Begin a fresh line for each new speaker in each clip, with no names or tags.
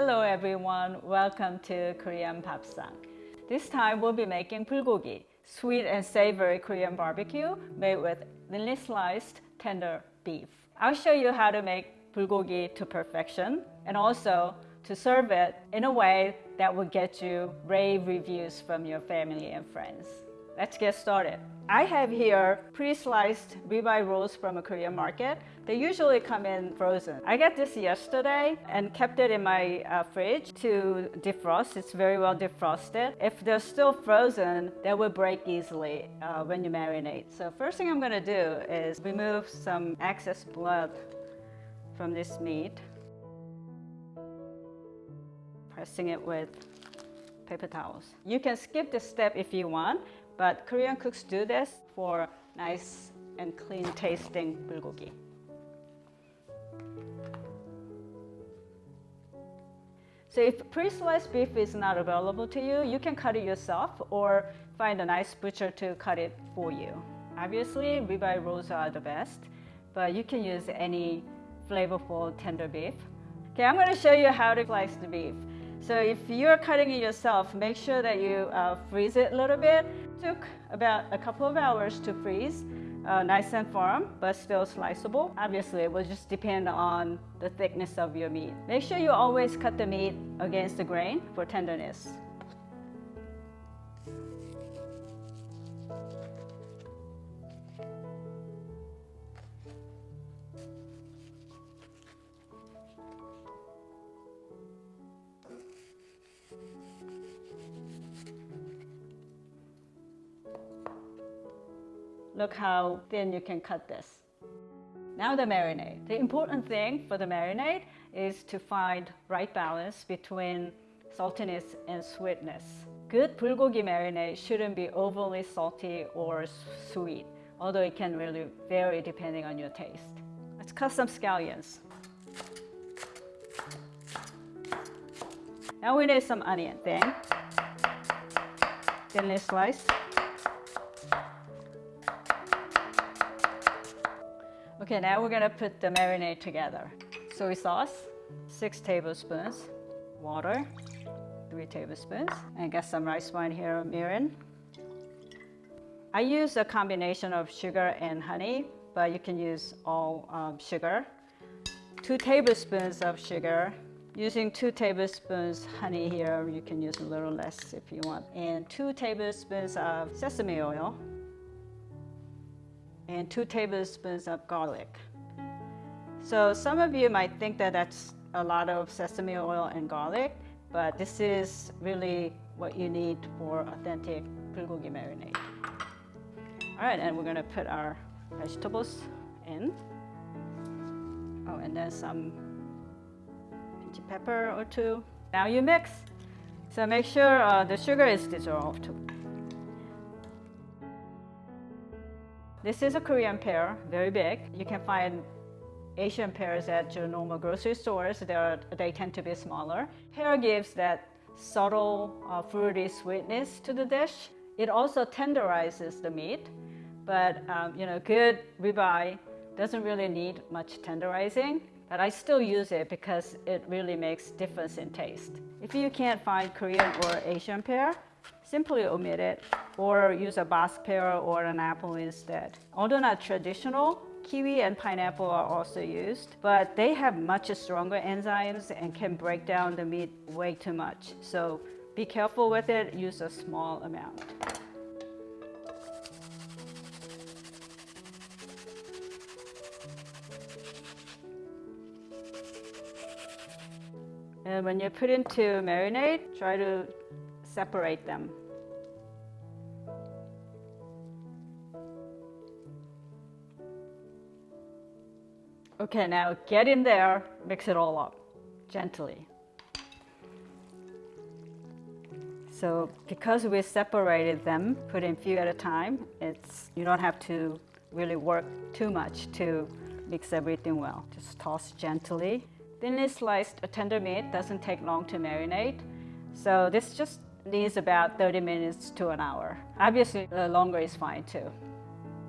Hello everyone, welcome to Korean Bapsang. This time we'll be making bulgogi, sweet and savory Korean barbecue made with thinly sliced tender beef. I'll show you how to make bulgogi to perfection and also to serve it in a way that will get you rave reviews from your family and friends. Let's get started. I have here pre-sliced ribeye rolls from a Korean market. They usually come in frozen. I got this yesterday and kept it in my uh, fridge to defrost. It's very well defrosted. If they're still frozen, they will break easily uh, when you marinate. So first thing I'm gonna do is remove some excess blood from this meat. Pressing it with paper towels. You can skip this step if you want, but Korean cooks do this for nice and clean tasting bulgogi. So if pre-sliced beef is not available to you, you can cut it yourself or find a nice butcher to cut it for you. Obviously, ribeye rolls are the best, but you can use any flavorful tender beef. Okay, I'm gonna show you how to slice the beef. So if you're cutting it yourself, make sure that you uh, freeze it a little bit. Took about a couple of hours to freeze, uh, nice and firm, but still sliceable. Obviously, it will just depend on the thickness of your meat. Make sure you always cut the meat against the grain for tenderness. Look how thin you can cut this. Now the marinade. The important thing for the marinade is to find right balance between saltiness and sweetness. Good bulgogi marinade shouldn't be overly salty or sweet, although it can really vary depending on your taste. Let's cut some scallions. Now we need some onion, thin, thinly sliced. Okay, now we're gonna put the marinade together. Soy sauce, six tablespoons, water, three tablespoons, and got some rice wine here, mirin. I use a combination of sugar and honey, but you can use all um, sugar. Two tablespoons of sugar. Using two tablespoons honey here, you can use a little less if you want. And two tablespoons of sesame oil and two tablespoons of garlic. So some of you might think that that's a lot of sesame oil and garlic, but this is really what you need for authentic bulgogi marinade. All right, and we're gonna put our vegetables in. Oh, and then some pinchy pepper or two. Now you mix. So make sure uh, the sugar is dissolved. This is a Korean pear, very big. You can find Asian pears at your normal grocery stores. They're, they tend to be smaller. Pear gives that subtle uh, fruity sweetness to the dish. It also tenderizes the meat, but um, you know, good ribeye doesn't really need much tenderizing, but I still use it because it really makes difference in taste. If you can't find Korean or Asian pear, simply omit it or use a Bosc pear or an apple instead. Although not traditional, kiwi and pineapple are also used, but they have much stronger enzymes and can break down the meat way too much. So be careful with it, use a small amount. And when you put into marinade, try to separate them. Okay, now get in there, mix it all up gently. So because we separated them, put in few at a time, it's you don't have to really work too much to mix everything well. Just toss gently. Thinly sliced tender meat doesn't take long to marinate. So this just needs about 30 minutes to an hour. Obviously, the longer is fine too.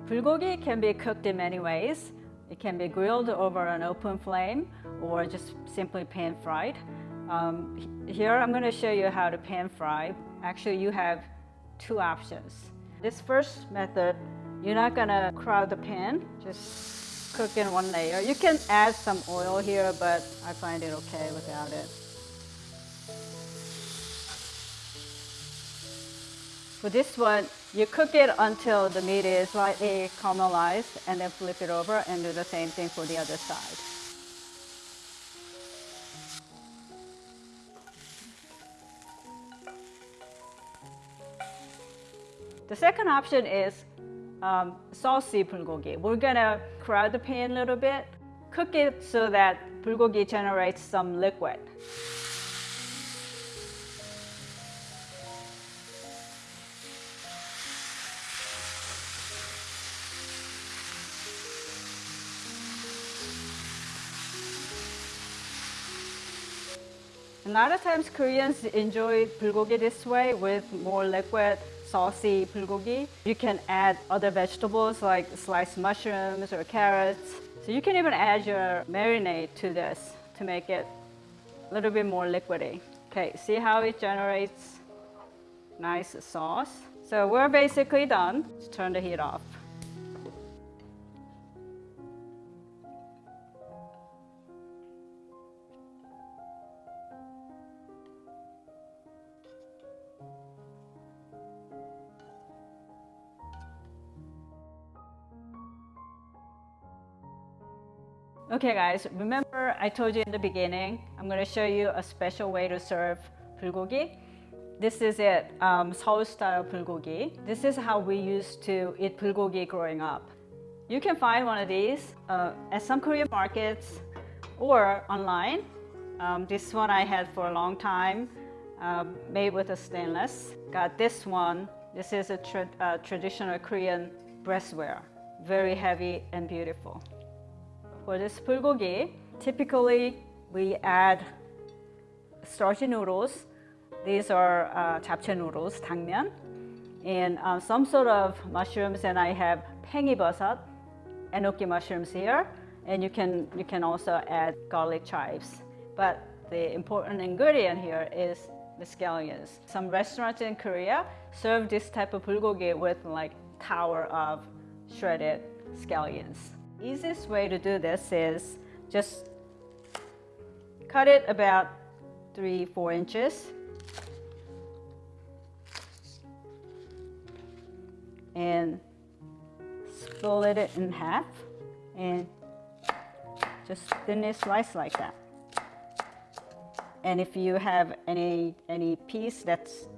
Bulgogi can be cooked in many ways. It can be grilled over an open flame or just simply pan fried. Um, here I'm going to show you how to pan fry. Actually, you have two options. This first method, you're not going to crowd the pan, just cook in one layer. You can add some oil here, but I find it okay without it. For this one, you cook it until the meat is slightly caramelized and then flip it over and do the same thing for the other side. The second option is um, saucy bulgogi. We're gonna crowd the pan a little bit, cook it so that bulgogi generates some liquid. A lot of times Koreans enjoy bulgogi this way with more liquid, saucy bulgogi. You can add other vegetables like sliced mushrooms or carrots. So you can even add your marinade to this to make it a little bit more liquidy. Okay, see how it generates nice sauce? So we're basically done. Let's turn the heat off. Okay guys, remember I told you in the beginning, I'm going to show you a special way to serve bulgogi. This is it, um, Seoul style bulgogi. This is how we used to eat bulgogi growing up. You can find one of these uh, at some Korean markets or online. Um, this one I had for a long time, uh, made with a stainless. Got this one. This is a tra uh, traditional Korean brassware. Very heavy and beautiful for this bulgogi, typically we add starchy noodles. These are uh, japchae noodles, dangmyeon, and uh, some sort of mushrooms. And I have paengi beoseot, enoki mushrooms here, and you can you can also add garlic chives. But the important ingredient here is the scallions. Some restaurants in Korea serve this type of bulgogi with like tower of shredded scallions. Easiest way to do this is just cut it about three, four inches. And split it in half and just thinly slice like that. And if you have any, any piece that's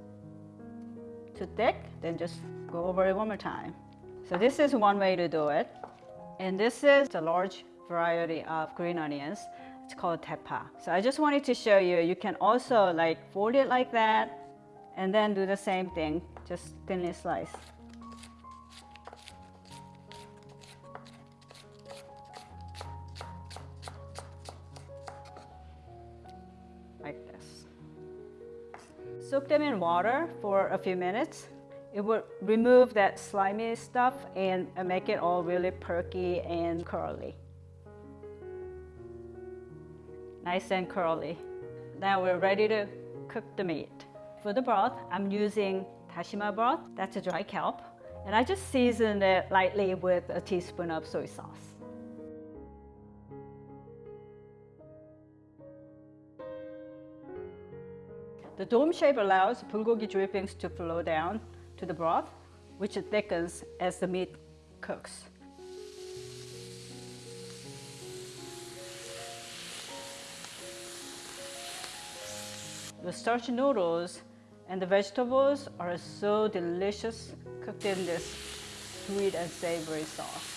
too thick, then just go over it one more time. So this is one way to do it. And this is a large variety of green onions. It's called daepa. So I just wanted to show you, you can also like fold it like that and then do the same thing, just thinly slice. Like this. Soak them in water for a few minutes it would remove that slimy stuff and make it all really perky and curly. Nice and curly. Now we're ready to cook the meat. For the broth, I'm using dashima broth, that's a dry kelp, and I just seasoned it lightly with a teaspoon of soy sauce. The dome shape allows bulgogi drippings to flow down to the broth, which thickens as the meat cooks. The starchy noodles and the vegetables are so delicious cooked in this sweet and savory sauce.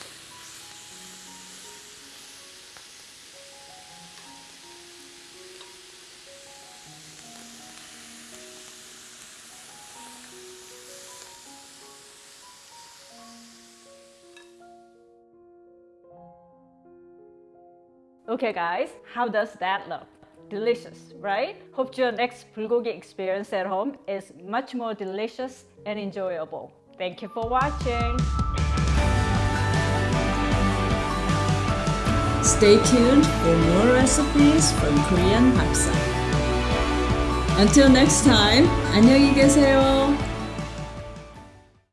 Okay guys, how does that look? Delicious, right? Hope your next bulgogi experience at home is much more delicious and enjoyable. Thank you for watching.
Stay tuned for more recipes from Korean Bapsang. Until next time, 안녕히 계세요.